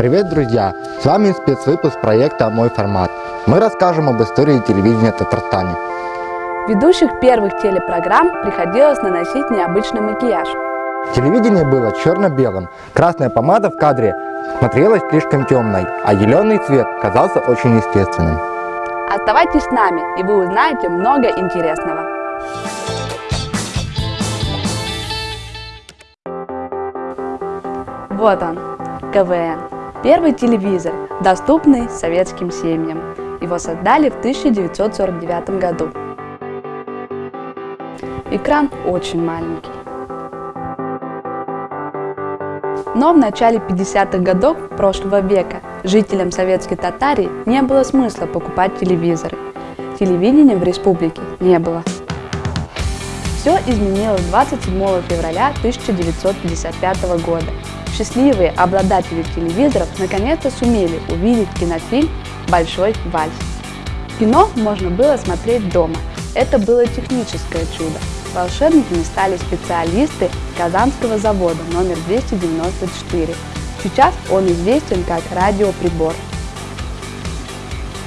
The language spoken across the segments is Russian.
Привет, друзья! С вами спецвыпуск проекта «Мой формат». Мы расскажем об истории телевидения Татарстане. Ведущих первых телепрограмм приходилось наносить необычный макияж. Телевидение было черно-белым. Красная помада в кадре смотрелась слишком темной, а зеленый цвет казался очень естественным. Оставайтесь с нами, и вы узнаете много интересного. Вот он, КВН. Первый телевизор, доступный советским семьям. Его создали в 1949 году. Экран очень маленький. Но в начале 50-х годов прошлого века жителям советской Татарии не было смысла покупать телевизоры. Телевидения в республике не было. Все изменилось 27 февраля 1955 года. Счастливые обладатели телевизоров наконец-то сумели увидеть кинофильм «Большой вальс». Кино можно было смотреть дома. Это было техническое чудо. Волшебниками стали специалисты Казанского завода номер 294. Сейчас он известен как радиоприбор.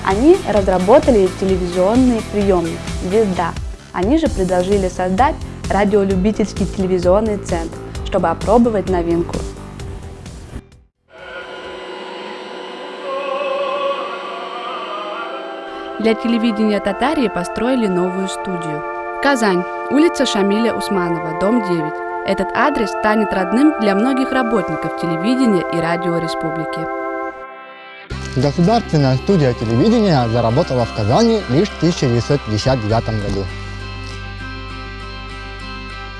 Они разработали телевизионный приемник «Звезда», они же предложили создать радиолюбительский телевизионный центр, чтобы опробовать новинку. Для телевидения Татарии построили новую студию. Казань, улица Шамиля Усманова, дом 9. Этот адрес станет родным для многих работников телевидения и радио республики. Государственная студия телевидения заработала в Казани лишь в 1959 году.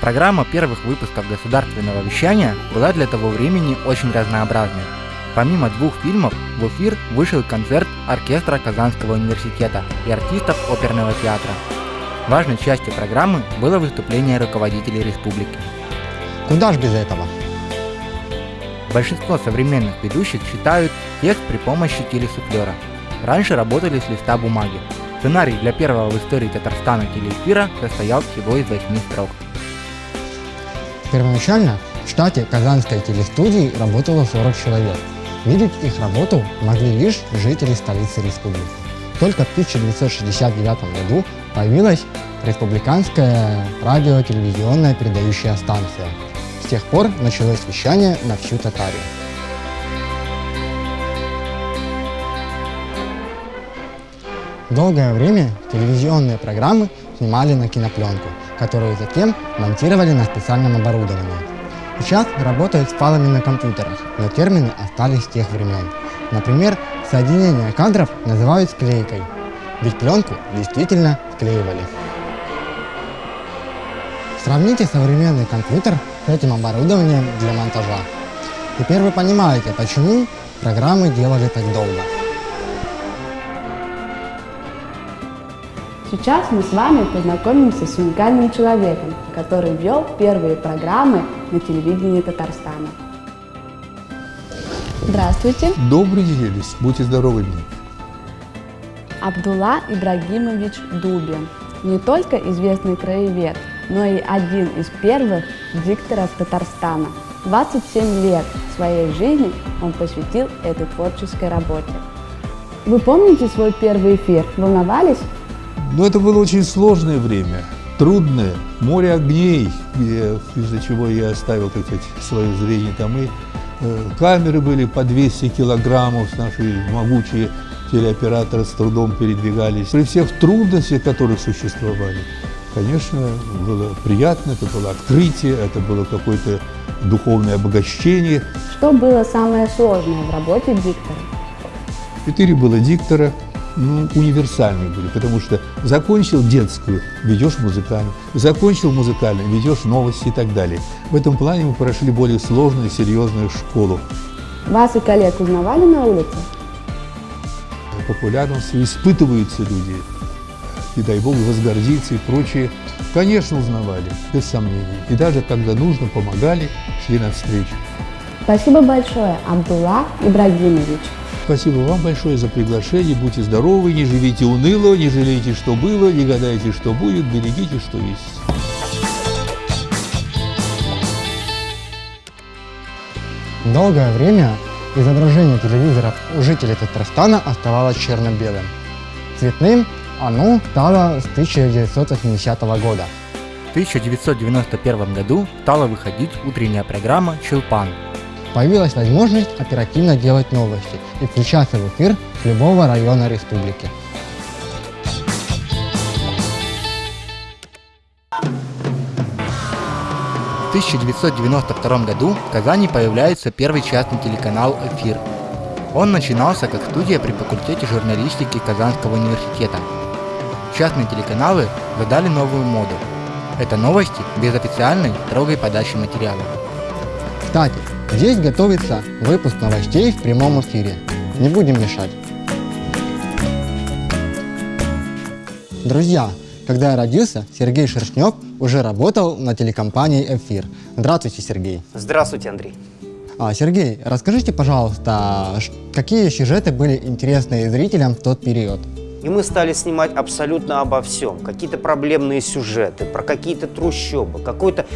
Программа первых выпусков государственного вещания была для того времени очень разнообразной. Помимо двух фильмов, в эфир вышел концерт оркестра Казанского университета и артистов оперного театра. Важной частью программы было выступление руководителей республики. Куда ж без этого? Большинство современных ведущих читают текст при помощи телесуфлера. Раньше работали с листа бумаги. Сценарий для первого в истории Татарстана телеэфира состоял всего из восьми строк. Первоначально в штате Казанской телестудии работало 40 человек. Видеть их работу могли лишь жители столицы республики. Только в 1969 году появилась республиканская радио-телевизионная передающая станция. С тех пор началось вещание на всю Татарию. Долгое время телевизионные программы снимали на кинопленку – которую затем монтировали на специальном оборудовании. Сейчас работают с файлами на компьютерах, но термины остались с тех времен. Например, соединение кадров называют склейкой, ведь пленку действительно склеивали. Сравните современный компьютер с этим оборудованием для монтажа. Теперь вы понимаете, почему программы делали так долго. Сейчас мы с вами познакомимся с уникальным человеком, который вел первые программы на телевидении Татарстана. Здравствуйте. Добрый день, Элис. Будьте здоровы, мне. Абдулла Ибрагимович Дубин. Не только известный краевед, но и один из первых дикторов Татарстана. 27 лет своей жизни он посвятил этой творческой работе. Вы помните свой первый эфир? Волновались? Но это было очень сложное время, трудное, море огней, из-за чего я оставил, так сказать, свое зрение там. И э, камеры были по 200 килограммов, наши могучие телеоператоры с трудом передвигались. При всех трудностях, которые существовали, конечно, было приятно, это было открытие, это было какое-то духовное обогащение. Что было самое сложное в работе диктора? Четыре было диктора, ну, универсальные были, потому что закончил детскую, ведешь музыкальную, закончил музыкальную, ведешь новости и так далее. В этом плане мы прошли более сложную, серьезную школу. Вас и коллег узнавали на улице? Популярность испытываются люди, и дай Бог возгордиться и прочее. Конечно, узнавали, без сомнений. И даже когда нужно, помогали, шли навстречу. Спасибо большое, Абдулла Ибрагимович. Спасибо вам большое за приглашение. Будьте здоровы, не живите уныло, не жалейте, что было, не гадайте, что будет, берегите, что есть. Долгое время изображение телевизоров у жителей Татарстана оставалось черно-белым. Цветным оно стало с 1980 года. В 1991 году стала выходить утренняя программа «Челпан». Появилась возможность оперативно делать новости и включаться в эфир с любого района республики. В 1992 году в Казани появляется первый частный телеканал «Эфир». Он начинался как студия при факультете журналистики Казанского университета. Частные телеканалы задали новую моду. Это новости без официальной строгой подачи материала. Кстати, здесь готовится выпуск новостей в прямом эфире. Не будем мешать. Друзья, когда я родился, Сергей Шершнев уже работал на телекомпании «Эфир». Здравствуйте, Сергей. Здравствуйте, Андрей. А, Сергей, расскажите, пожалуйста, какие сюжеты были интересны зрителям в тот период? И мы стали снимать абсолютно обо всем. Какие-то проблемные сюжеты, про какие-то трущобы, какой-то...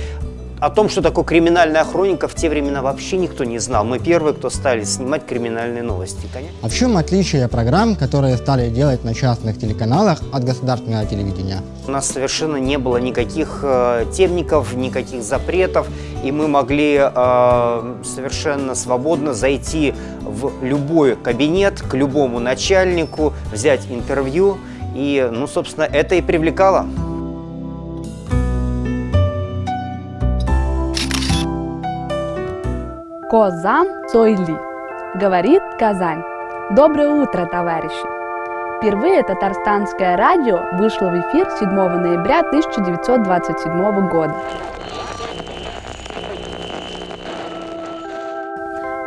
О том, что такое криминальная хроника, в те времена вообще никто не знал. Мы первые, кто стали снимать криминальные новости. Конечно. А в чем отличие программ, которые стали делать на частных телеканалах от государственного телевидения? У нас совершенно не было никаких э, темников, никаких запретов, и мы могли э, совершенно свободно зайти в любой кабинет, к любому начальнику, взять интервью, и, ну, собственно, это и привлекало. Козам Цойли. Говорит Казань. Доброе утро, товарищи! Впервые татарстанское радио вышло в эфир 7 ноября 1927 года.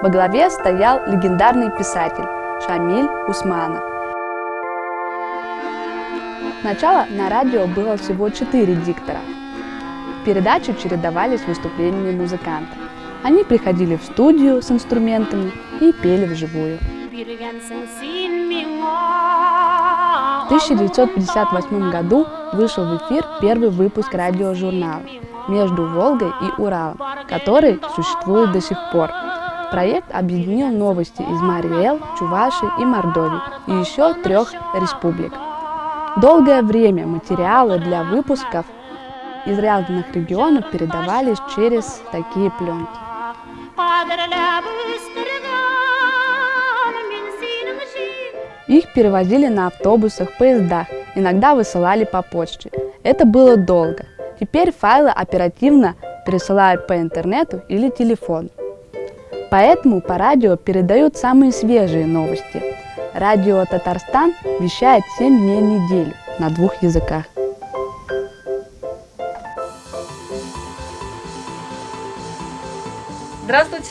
Во главе стоял легендарный писатель Шамиль Усманов. Сначала на радио было всего четыре диктора. Передачи чередовались выступлениями музыкантов. Они приходили в студию с инструментами и пели вживую. В 1958 году вышел в эфир первый выпуск радиожурнала «Между Волгой и Уралом», который существует до сих пор. Проект объединил новости из Мариэл, Чуваши и Мордовии и еще трех республик. Долгое время материалы для выпусков из разных регионов передавались через такие пленки. Их перевозили на автобусах, поездах, иногда высылали по почте. Это было долго. Теперь файлы оперативно пересылают по интернету или телефону. Поэтому по радио передают самые свежие новости. Радио Татарстан вещает 7 дней в неделю на двух языках.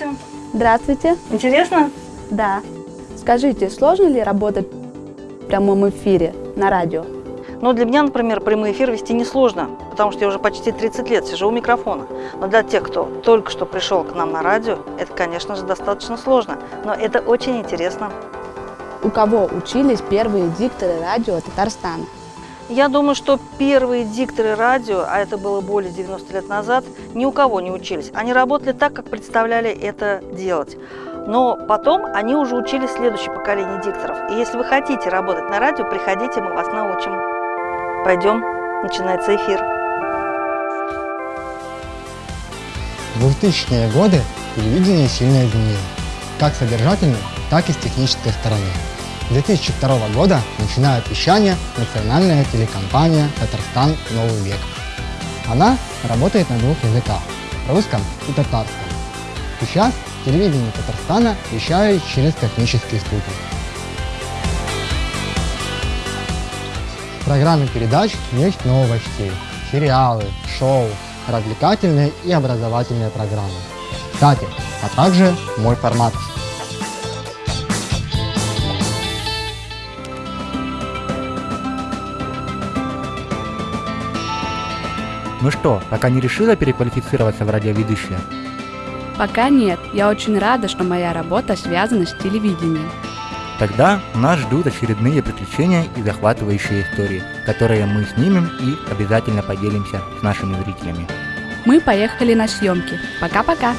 Здравствуйте. Здравствуйте. Интересно? Да. Скажите, сложно ли работать в прямом эфире на радио? Ну, для меня, например, прямой эфир вести несложно, потому что я уже почти 30 лет сижу у микрофона. Но для тех, кто только что пришел к нам на радио, это, конечно же, достаточно сложно. Но это очень интересно. У кого учились первые дикторы радио Татарстана? Я думаю, что первые дикторы радио, а это было более 90 лет назад, ни у кого не учились. Они работали так, как представляли это делать. Но потом они уже учили следующее поколение дикторов. И если вы хотите работать на радио, приходите, мы вас научим. Пойдем, начинается эфир. В 2000-е годы телевидение сильно изменилось, как содержательно, так и с технической стороны. С 2002 года начинает вещание национальная телекомпания «Татарстан. Новый век». Она работает на двух языках – русском и татарском. Сейчас телевидение Татарстана вещает через космический спутник. В программе передач есть новости, сериалы, шоу, развлекательные и образовательные программы. Кстати, а также мой формат. Ну что, пока не решила переквалифицироваться в радиоведущее? Пока нет. Я очень рада, что моя работа связана с телевидением. Тогда нас ждут очередные приключения и захватывающие истории, которые мы снимем и обязательно поделимся с нашими зрителями. Мы поехали на съемки. Пока-пока.